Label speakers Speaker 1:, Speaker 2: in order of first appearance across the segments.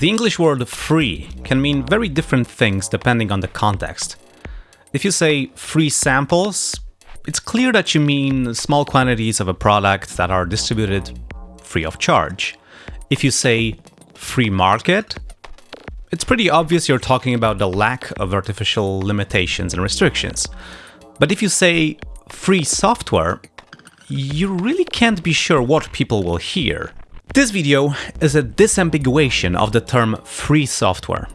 Speaker 1: The English word free can mean very different things depending on the context. If you say free samples, it's clear that you mean small quantities of a product that are distributed free of charge. If you say free market, it's pretty obvious you're talking about the lack of artificial limitations and restrictions. But if you say free software, you really can't be sure what people will hear. This video is a disambiguation of the term free software.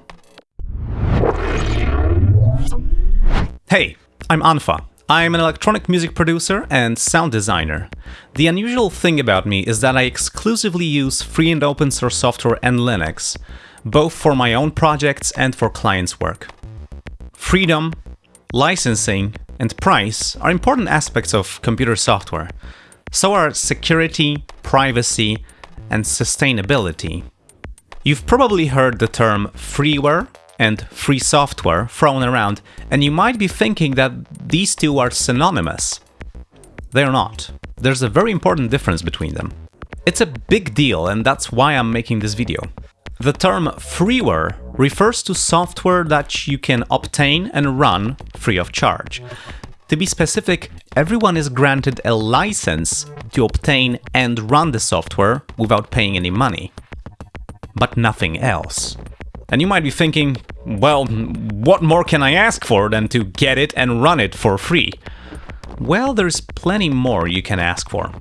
Speaker 1: Hey, I'm unfa. I'm an electronic music producer and sound designer. The unusual thing about me is that I exclusively use free and open source software and Linux, both for my own projects and for clients' work. Freedom, licensing, and price are important aspects of computer software. So are security, privacy, and sustainability. You've probably heard the term freeware and free software thrown around, and you might be thinking that these two are synonymous. They're not. There's a very important difference between them. It's a big deal, and that's why I'm making this video. The term freeware refers to software that you can obtain and run free of charge. To be specific, everyone is granted a license to obtain and run the software without paying any money. But nothing else. And you might be thinking, well, what more can I ask for than to get it and run it for free? Well, there's plenty more you can ask for.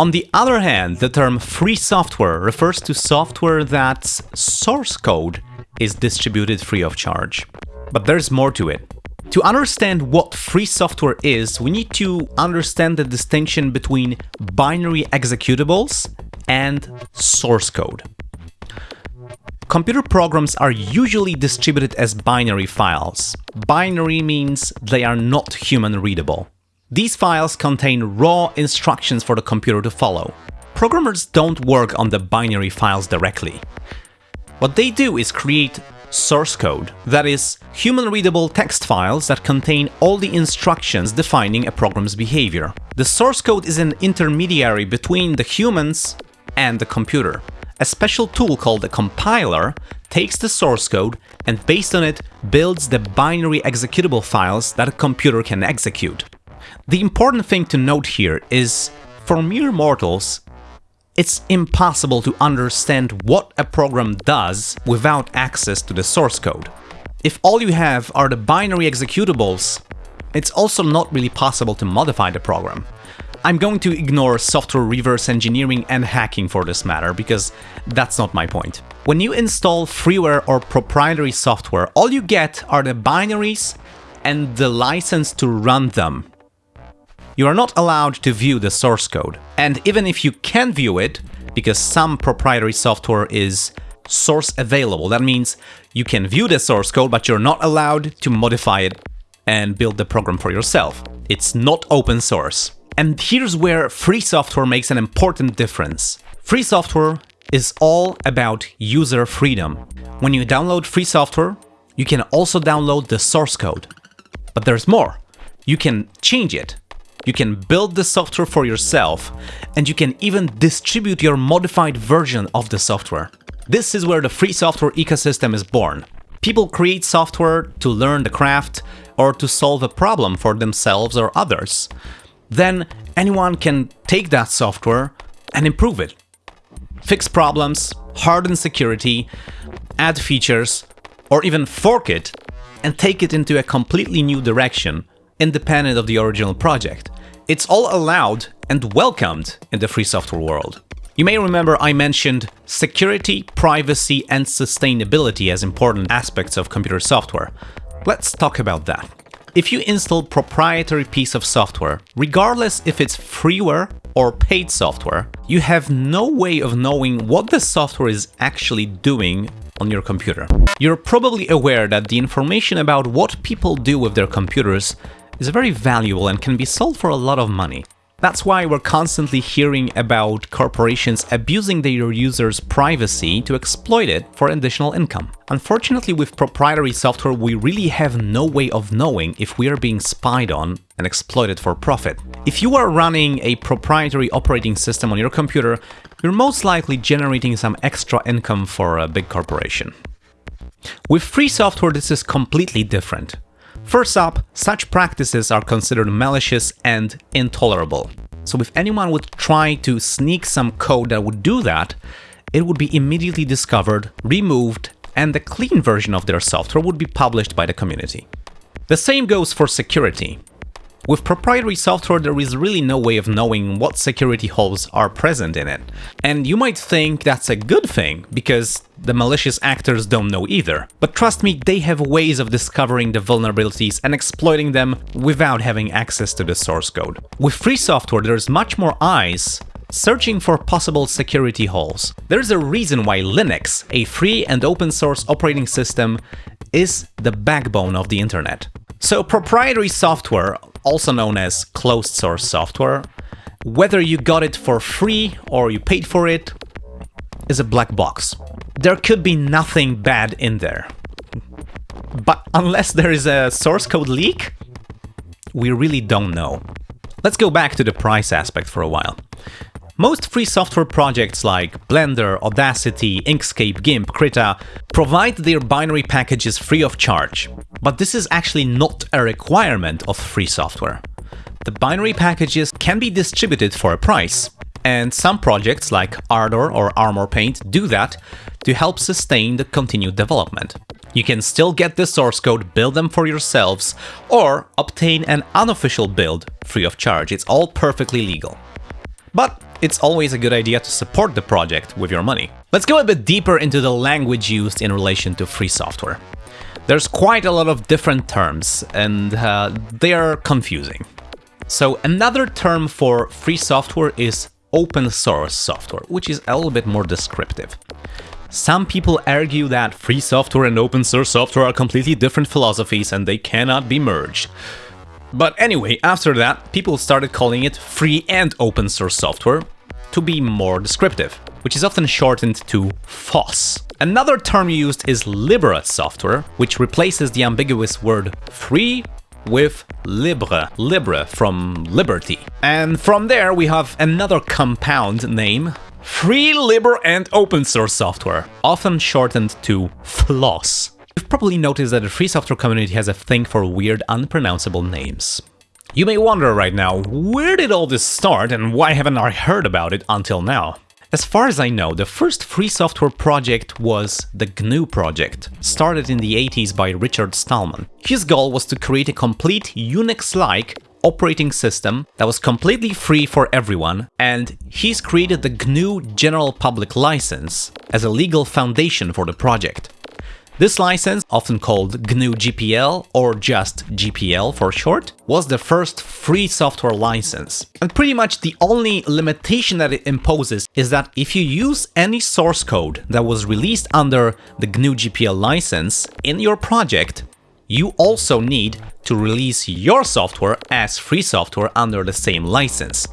Speaker 1: On the other hand, the term free software refers to software that's source code is distributed free of charge. But there's more to it. To understand what free software is, we need to understand the distinction between binary executables and source code. Computer programs are usually distributed as binary files. Binary means they are not human readable. These files contain raw instructions for the computer to follow. Programmers don't work on the binary files directly. What they do is create source code, that is, human-readable text files that contain all the instructions defining a program's behavior. The source code is an intermediary between the humans and the computer. A special tool called a compiler takes the source code and based on it builds the binary executable files that a computer can execute. The important thing to note here is, for mere mortals, it's impossible to understand what a program does without access to the source code. If all you have are the binary executables, it's also not really possible to modify the program. I'm going to ignore software reverse engineering and hacking for this matter, because that's not my point. When you install freeware or proprietary software, all you get are the binaries and the license to run them. You are not allowed to view the source code. And even if you can view it, because some proprietary software is source available, that means you can view the source code, but you're not allowed to modify it and build the program for yourself. It's not open source. And here's where free software makes an important difference. Free software is all about user freedom. When you download free software, you can also download the source code. But there's more. You can change it. You can build the software for yourself, and you can even distribute your modified version of the software. This is where the free software ecosystem is born. People create software to learn the craft or to solve a problem for themselves or others then anyone can take that software and improve it. Fix problems, harden security, add features, or even fork it and take it into a completely new direction, independent of the original project. It's all allowed and welcomed in the free software world. You may remember I mentioned security, privacy, and sustainability as important aspects of computer software. Let's talk about that. If you install proprietary piece of software, regardless if it's freeware or paid software, you have no way of knowing what the software is actually doing on your computer. You're probably aware that the information about what people do with their computers is very valuable and can be sold for a lot of money. That's why we're constantly hearing about corporations abusing their users' privacy to exploit it for additional income. Unfortunately, with proprietary software, we really have no way of knowing if we are being spied on and exploited for profit. If you are running a proprietary operating system on your computer, you're most likely generating some extra income for a big corporation. With free software, this is completely different. First up, such practices are considered malicious and intolerable. So if anyone would try to sneak some code that would do that, it would be immediately discovered, removed, and the clean version of their software would be published by the community. The same goes for security. With proprietary software, there is really no way of knowing what security holes are present in it. And you might think that's a good thing, because the malicious actors don't know either. But trust me, they have ways of discovering the vulnerabilities and exploiting them without having access to the source code. With free software, there's much more eyes searching for possible security holes. There's a reason why Linux, a free and open source operating system, is the backbone of the internet. So proprietary software also known as closed source software, whether you got it for free or you paid for it, is a black box. There could be nothing bad in there. But unless there is a source code leak, we really don't know. Let's go back to the price aspect for a while. Most free software projects like Blender, Audacity, Inkscape, GIMP, Krita provide their binary packages free of charge. But this is actually not a requirement of free software. The binary packages can be distributed for a price, and some projects like Ardour or ArmorPaint do that to help sustain the continued development. You can still get the source code, build them for yourselves, or obtain an unofficial build free of charge. It's all perfectly legal. But it's always a good idea to support the project with your money. Let's go a bit deeper into the language used in relation to free software. There's quite a lot of different terms, and uh, they are confusing. So another term for free software is open source software, which is a little bit more descriptive. Some people argue that free software and open source software are completely different philosophies and they cannot be merged. But anyway, after that, people started calling it free and open source software to be more descriptive, which is often shortened to FOSS. Another term used is libre software, which replaces the ambiguous word free with libre, libre from liberty. And from there we have another compound name, free, libre and open source software, often shortened to FLOSS. You've probably noticed that the free software community has a thing for weird, unpronounceable names. You may wonder right now, where did all this start and why haven't I heard about it until now? As far as I know, the first free software project was the GNU project, started in the 80s by Richard Stallman. His goal was to create a complete Unix-like operating system that was completely free for everyone, and he's created the GNU General Public License as a legal foundation for the project. This license, often called GNU GPL or just GPL for short, was the first free software license. And pretty much the only limitation that it imposes is that if you use any source code that was released under the GNU GPL license in your project, you also need to release your software as free software under the same license,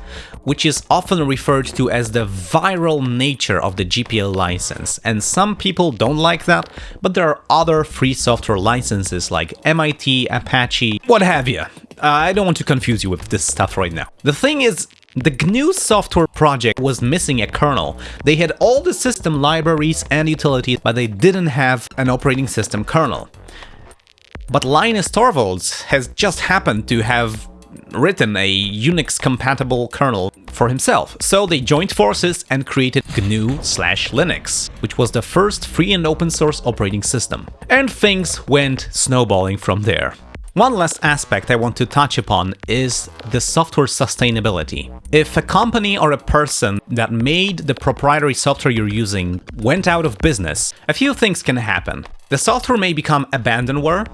Speaker 1: which is often referred to as the viral nature of the GPL license. And some people don't like that, but there are other free software licenses like MIT, Apache, what have you. Uh, I don't want to confuse you with this stuff right now. The thing is, the GNU software project was missing a kernel. They had all the system libraries and utilities, but they didn't have an operating system kernel. But Linus Torvalds has just happened to have written a Unix-compatible kernel for himself. So they joined forces and created GNU slash Linux, which was the first free and open source operating system. And things went snowballing from there. One last aspect I want to touch upon is the software sustainability. If a company or a person that made the proprietary software you're using went out of business, a few things can happen. The software may become abandonware,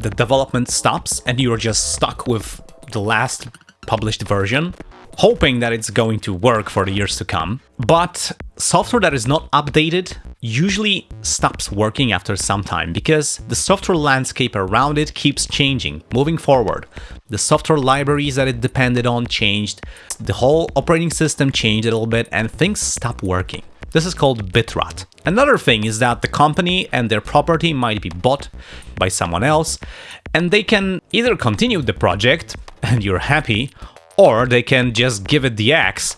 Speaker 1: the development stops and you're just stuck with the last published version, hoping that it's going to work for the years to come. But software that is not updated usually stops working after some time because the software landscape around it keeps changing, moving forward. The software libraries that it depended on changed, the whole operating system changed a little bit, and things stop working. This is called bit rot. Another thing is that the company and their property might be bought by someone else, and they can either continue the project and you're happy, or they can just give it the axe,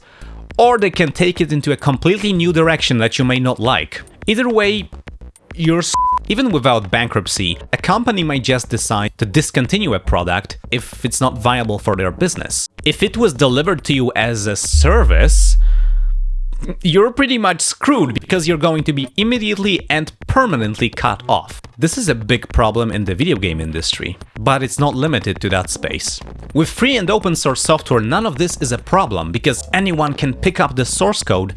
Speaker 1: or they can take it into a completely new direction that you may not like. Either way, you're even without bankruptcy, a company might just decide to discontinue a product if it's not viable for their business. If it was delivered to you as a service, you're pretty much screwed because you're going to be immediately and permanently cut off. This is a big problem in the video game industry, but it's not limited to that space. With free and open source software, none of this is a problem because anyone can pick up the source code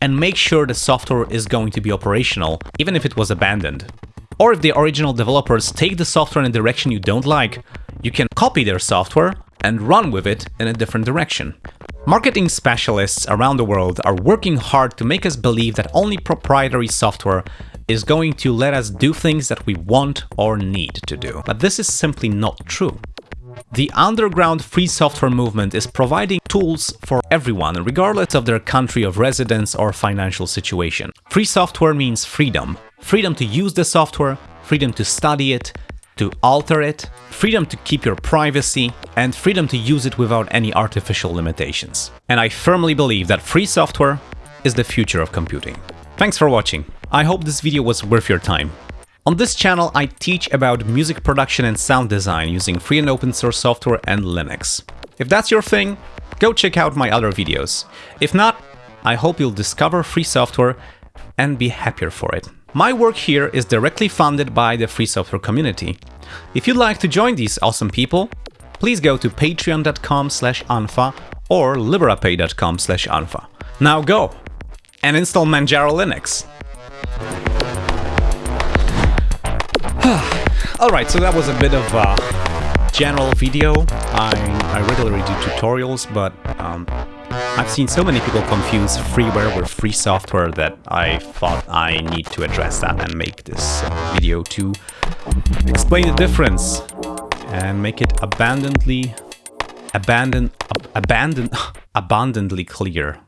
Speaker 1: and make sure the software is going to be operational, even if it was abandoned. Or if the original developers take the software in a direction you don't like, you can copy their software and run with it in a different direction. Marketing specialists around the world are working hard to make us believe that only proprietary software is going to let us do things that we want or need to do. But this is simply not true. The underground free software movement is providing tools for everyone, regardless of their country of residence or financial situation. Free software means freedom. Freedom to use the software, freedom to study it, to alter it, freedom to keep your privacy, and freedom to use it without any artificial limitations. And I firmly believe that free software is the future of computing. Thanks for watching. I hope this video was worth your time. On this channel, I teach about music production and sound design using free and open source software and Linux. If that's your thing, go check out my other videos. If not, I hope you'll discover free software and be happier for it. My work here is directly funded by the free software community. If you'd like to join these awesome people, please go to patreon.com slash unfa or liberapay.com slash unfa. Now go and install Manjaro Linux. Alright, so that was a bit of a general video. I, I regularly do tutorials, but um, I've seen so many people confuse freeware with free software that I thought I need to address that and make this video to explain the difference and make it abundantly abandon ab abandon abundantly clear